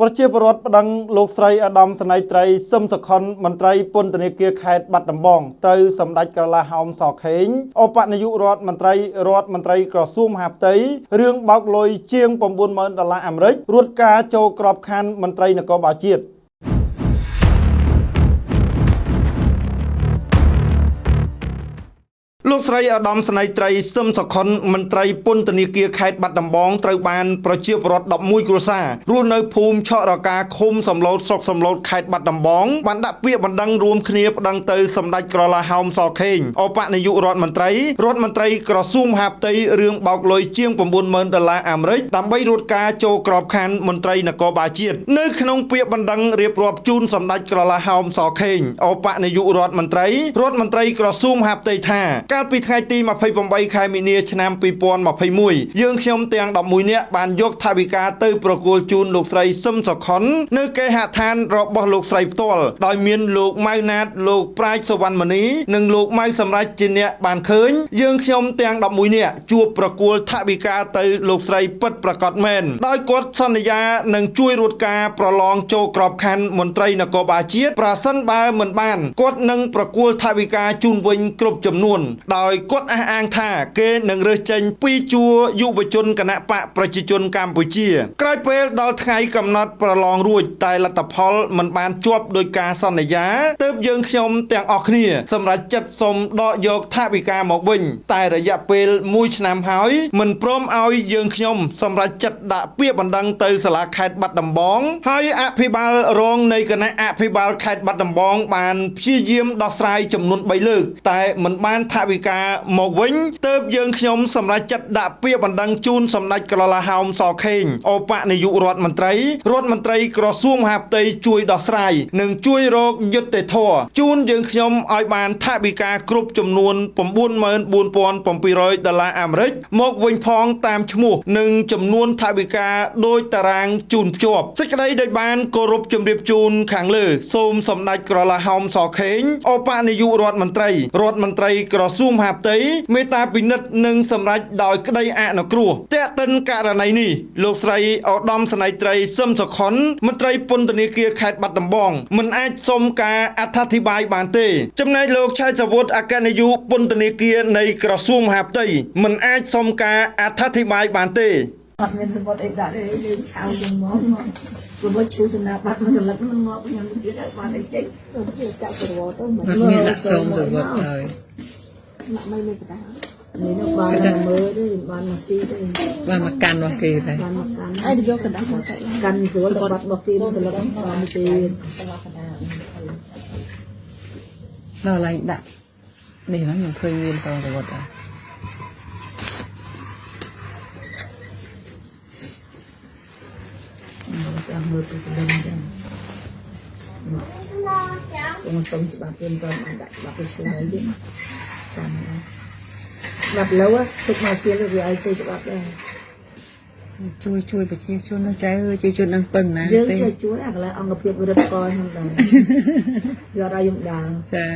ប្រជាពលរដ្ឋប្តឹងលោកស្រីអាដាមសណៃត្រីសឹមសុខុនមន្ត្រីពន្ធនាគារខេត្តបាត់ដំបងទៅសម្ដេចក្រឡាហោមសខេងអបនាយករដ្ឋមន្ត្រីរដ្ឋមន្ត្រីក្រសួងមហាផ្ទៃរឿងបោកលុយជាង90000ដុល្លារអាមេរិករួតការចូលក្របខ័ណ្ឌមន្ត្រីនគរបាលជាតិ លោកស្រីអាដាមស្នៃត្រីសឹមសុខុនមន្ត្រីពន្ធនាគារខេត្តបាត់ដំបងត្រូវបានប្រជាពលរដ្ឋ11គ្រួសាររស់នៅភូមិឆក់រកាឃុំសំឡូតស្រុកសំឡូតខេត្តបាត់ដំបងបានដាក់ពាក្យបណ្ដឹងរួមគ្នាប្តឹងទៅសម្ដេចក្រឡាហោមសខេងអបនាយករដ្ឋមន្ត្រីរដ្ឋមន្ត្រីក្រសួងមហាផ្ទៃរឿងបោកលុយជាង90000ដុល្លារអាមេរិកដើម្បីរួតការចូលក្របខ័ណ្ឌមន្ត្រីនគរបាលជាតិនៅក្នុងពាក្យបណ្ដឹងរៀបរាប់ជូនសម្ដេចក្រឡាហោមសខេងអបនាយករដ្ឋមន្ត្រីរដ្ឋមន្ត្រីក្រសួងមហាផ្ទៃថាកាលពីថ្ងៃទី28ខែមីនាឆ្នាំ2021យើងខ្ញុំទាំង11នាក់បានយកថវិកាទៅប្រគល់ជូនលោកស្រីសឹមសុខុននៅគេហដ្ឋានរបស់លោកស្រីផ្ទាល់ដោយមានលោកម៉ៅណាតលោកប្រាជ្ញសវណ្ណមនីនិងលោកម៉ៅសម្រាប់ជាអ្នកបានឃើញយើងខ្ញុំទាំង11នាក់ជួបប្រគល់ថវិកាទៅលោកស្រីពិតប្រកបមែនដោយគាត់សន្យានឹងជួយរួតការប្រឡងចូលក្របខ័ណ្ឌមន្ត្រីនគរបាលជាតិប្រសិនបើមិនបានគាត់នឹងប្រគល់ថវិកាជូនវិញគ្រប់ចំនួនដោយគាត់អះអាងថាគេនឹងរើសចេញពីជួរយុវជនគណៈបកប្រជាជនកម្ពុជា ក្រោយពេលដល់ថ្ងៃកំណត់ប្រឡងរួចតែលទ្ធផលមិនបានជាប់ដោយការសន្យាទើបយើងខ្ញុំទាំងអស់គ្នា សម្រាប់ចិត្តសុំដកយកថវិកាមកវិញ តែរយៈពេល1ឆ្នាំហើយមិនព្រមឲ្យយើងខ្ញុំសម្រាប់ចិត្តដាក់ពាក្យបណ្ដឹងទៅសាលាខេត្តបាត់ដំបងហើយអភិបាលរងនៃគណៈអភិបាលខេត្តបាត់ដំបង បានព្យាយាមដោះស្រាយចំនួន3លើក តែមិនបានថវិកាមកវិញទើបយើងខ្ញុំសម្រេចចិត្តដាក់ពាក្យបណ្ដឹងជូនសម្ដេចក្រឡាហោមសខេងអបនាយករដ្ឋមន្ត្រីរដ្ឋមន្ត្រីក្រសួងមហាផ្ទៃជួយដោះស្រាយនិងជួយរកយុត្តិធម៌ជូនយើងខ្ញុំឲ្យបានថវិកាគ្រប់ចំនួន94700ដុល្លារអាមេរិកមកវិញផងតាមឈ្មោះនិងចំនួនថវិកាដោយតារាងជូនភ្ជាប់សេចក្តីដោយបានគោរពជម្រាបជូនខាងលើ សូមសម្ដេចក្រឡាហោមសខេងអបនាយករដ្ឋមន្ត្រីរដ្ឋមន្ត្រីក្រសួងមហាផ្ទៃមេត្តាពិនិត្យនិងសម្រេចដោយក្តីអនុគ្រោះតេតិនករណីនេះលោកស្រីឧត្តមស្នេហ៍ត្រីសឹមសុខុនមន្ត្រីពន្ធនាគារខេត្តបាត់ដំបងមិនអាចសុំការអត្ថាធិប្បាយបានទេ ចំណែកលោកឆៃសវុតអគ្គនាយកពន្ធនាគារនៃក្រសួងមហាផ្ទៃមិនអាចសុំការអត្ថាធិប្បាយបានទេអត់មានសម្បត្តិអីដាក់ទេយើងឆៅយើងមកមកព្រោះឈូសនាបាត់មិនសន្លឹកនឹងមកខ្ញុំទៀតឲ្យបានអីចេញទៅជាចាក់ក្រវទៅមិនអត់មានដាក់សូមសវត្តហើយ មកមិនមានក្តារនេះនោះបានមកមើលទេបានមកស៊ីទេបានមកកាន់របស់គេតែបានមកកាន់ហើយយកក្តារមកកាន់ស្រួលទៅបាត់មកគេសន្លឹកបានទេដល់ឡើងដាក់នេះហ្នឹងខ្ញុំឃើញមានសូមសវត្តហើយចាំមើលទៅដឹងចឹងខ្ញុំសុំច្បាប់ទៀតបានដាក់ច្បាប់ទៅឆ្លើយទៀ តចាំច្បាប់លើទុកមកសៀលវាឲ្យសេច្បាប់ដែរជួយជួយប្រជាជនណាចៅអើយជួយជននឹងពឹងណាយើងទេជួយជួយអាកន្លែងអង្គភាពរឹតកខ្ញុំដែរយកដល់យើងដើរចា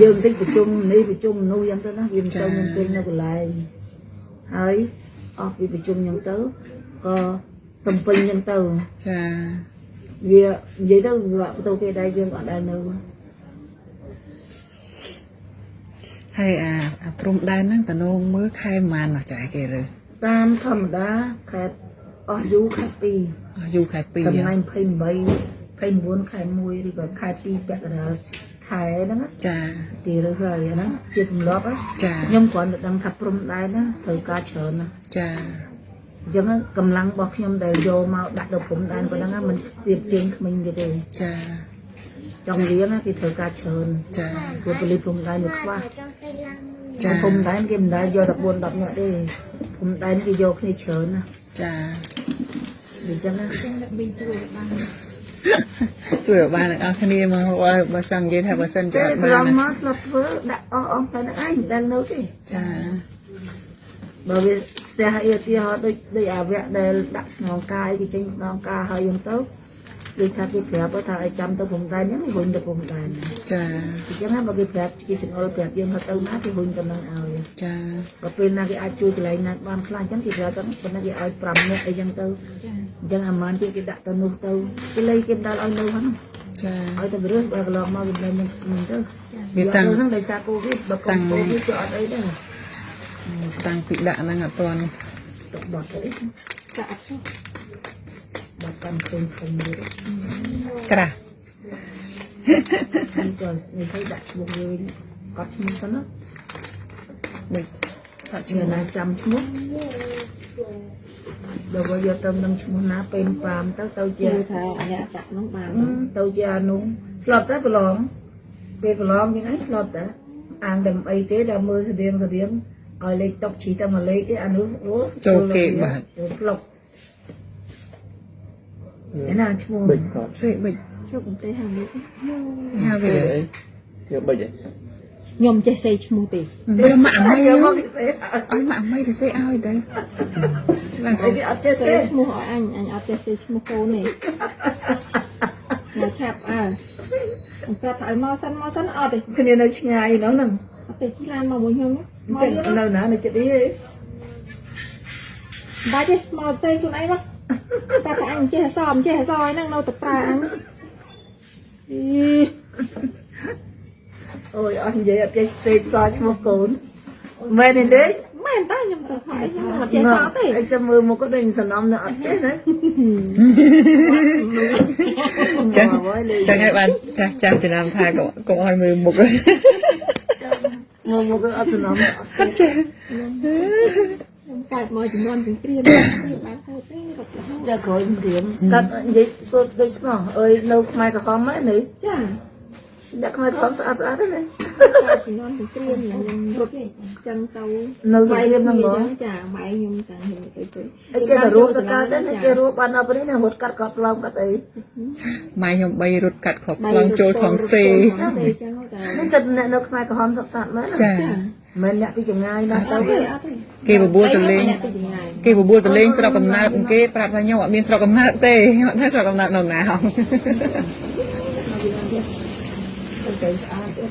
យើងតិចប្រជុំនេះប្រជុំនោះយ៉ាងទៅណាវាមិនទៅមានពេញនៅកន្លែងហើយអស់ពីប្រជុំយ៉ាងទៅក៏ទំពេញយ៉ាងទៅចាវានិយាយទៅវាទៅគេដែរយើងអត់ដែរនៅ ហើយអាអាព្រំដែនហ្នឹងតនងមើលខែប៉ុន្មានណោះចាគេរើតាមធម្មតាខេត្តអស់យូរខេត្ត2អស់យូរខែ2ថ្ងៃ28 29ខែ1ឬក៏ខែ2ពាក់កណ្ដាលខែហ្នឹងណាចាគេរើសហើយអាហ្នឹងជាទម្លាប់ណាចាខ្ញុំគ្រាន់តែដឹងថាព្រំដែនណាត្រូវការច្រើនណាចាអញ្ចឹងកម្លាំងរបស់ខ្ញុំដែលយកមកដាក់ទៅព្រំដែនប៉ុណ្ណឹងណាมันស្ទាបជើងក្មេងគេទេចា ចង់រៀនណាគេត្រូវការច្រើនចាព្រោះប៉ូលីសព្រំដែនវាខ្វះចាព្រំដែនគេមិនដែលយក14 10នាក់ទេព្រំដែនគេយកគ្នាច្រើនណាចាអញ្ចឹងណាជួយឲ្យបានទាំងអស់គ្នាមកបើបើសិននិយាយថាបើសិនជាតែអត់ប្របានងណាមកធ្លាប់ធ្វើដាក់អស់អស់តែហ្នឹងឯងមិនដែលនៅទេចាបើវាស្ទះអីទីហោដូចដូចអាវៈដែលដាក់ស្នងកាយគេចេញស្នងការហើយហ្នឹងទៅ ដូចថាគេប្រាប់ថាឲ្យចាំទៅព្រំដែនហ្នឹងវិញទៅព្រំដែនចាអញ្ចឹងណាបើគេប្រាប់គេចង្អុលប្រាប់យើងថាទៅណាគេវិញទៅនឹងឲ្យចាក៏ពេលណាគេអាចជួយកន្លែងណាបានខ្លះអញ្ចឹងគេប្រាប់ទៅប៉ុន្តែគេឲ្យ5នាក់អីចឹងទៅអញ្ចឹងអាម៉ានទៀតគេដាក់ទៅនោះទៅគេលេគេដល់ឲ្យនៅហ្នឹងចាឲ្យទៅរើសបើកន្លងមកវិញនឹងនឹងទៅវាតាំងយកទៅហ្នឹងដោយសារកូវីដបើកុំកូវីដក៏អត់អីដែរតាំងពីដាក់ហ្នឹងអត់ទាន់ទុកបត់ទៅអីចាអត់ ទេបត់តាមឃើញឃើញទៀតក្រាស់នេះក៏នេះឲ្យដាក់ឈ្មោះយើងកត់ឈ្មោះទៅណាដូចគាត់ឈ្មោះណាចាំឈ្មោះដល់បើយកទៅនឹងឈ្មោះណាពេលប៉ាមទៅទៅជាជឿថាអ្នកចាក់នោះបានអឺទៅជាអានោះធ្លាប់តែប្រឡងពេលប្រឡងយ៉ាងហ្នឹងធ្លាប់តែអាងតែអីទេដល់មើលស្តៀងស្តៀងឲ្យលេខតុកជីតែមួយលេខទេអានោះអូចូលផ្លុក ឯណាឈ្មោះបិចគាត់សេបិចជុកទេហានេះហៅវាគេអីគេបិចអីខ្ញុំចេះសេឈ្មោះទេយកមកអាមីយកឲ្យមកមកគេអាមីទៅសេឲ្យទៅឡើងអីគេអត់ចេះសេទេឈ្មោះឲ្យអញអញអត់ចេះសេឈ្មោះកូនទេមកឆាប់អើអង្គថាឲ្យមកសិនមកសិនអត់ទេគ្នានៅឆ្ងាយហ្នឹងហ្នឹងអត់ទេជិះឡានមកមួយខ្ញុំមកចឹងយកនៅណានៅចិត្តនេះបាច់ទេមកសេខ្លួនឯងមក តែថាអញចេះអសអចេះអសហ្នឹងនៅតែប្រើអញអីអូយអត់និយាយអត់ចេះពេកសល់ឈ្មោះកូនមែនទេមែនតើខ្ញុំទៅហើយខ្ញុំអត់ចេះសទេអីចាំមើលមកក៏ដូចសំណំនៅអត់ចេះណាចឹងចឹងហើយបានចាស់ចាស់ចំណាំថាកុំកុំឲ្យមើលមុខមកមកក៏អត់សំណំអត់ចេះខ្ញុំ កើតមកចំនួនទាំងព្រាមព្រាមបានទៅទេរត់ទៅចាក្រោយព្រៀមកាត់និយាយសូត្រដូចស្មោះអើយនៅខ្មែរក្រហមហ្នឹងនេះចាដាក់ខ្មែរក្រហមស្អាតស្អាតហ្នឹងណាកើ តចំនួនទាំងព្រាមខ្ញុំរត់ចឹងទៅនៅសរៀមហ្នឹងហ្មងចាម៉ែខ្ញុំតាំងខ្ញុំទៅទៅអីចេះតែរੂទៅកើតដែរចេះរੂបានដល់ពេលនេះរត់កាត់កត់ឡងកាត់អីម៉ែខ្ញុំ3រត់កាត់ខប់ខ្លងចូលថងសេចឹងតែនេះសិតអ្នកនៅខ្មែរក្រហមសុខសាន្តមែនចាមិនអ្នកពីចម្ងាយណាស់អទៅត់ទេអត់ទេគេបបួលទៅលេងទៅចម្ងាយគេបបួលទៅលេងស្រុកកំណើតគេប្រាប់ថាខ្ញុំអត់មានស្រុកកំណើតទេខ្ញុំអត់ថាស្រុកកំណើតនៅណាហងទៅស្អាតទៀត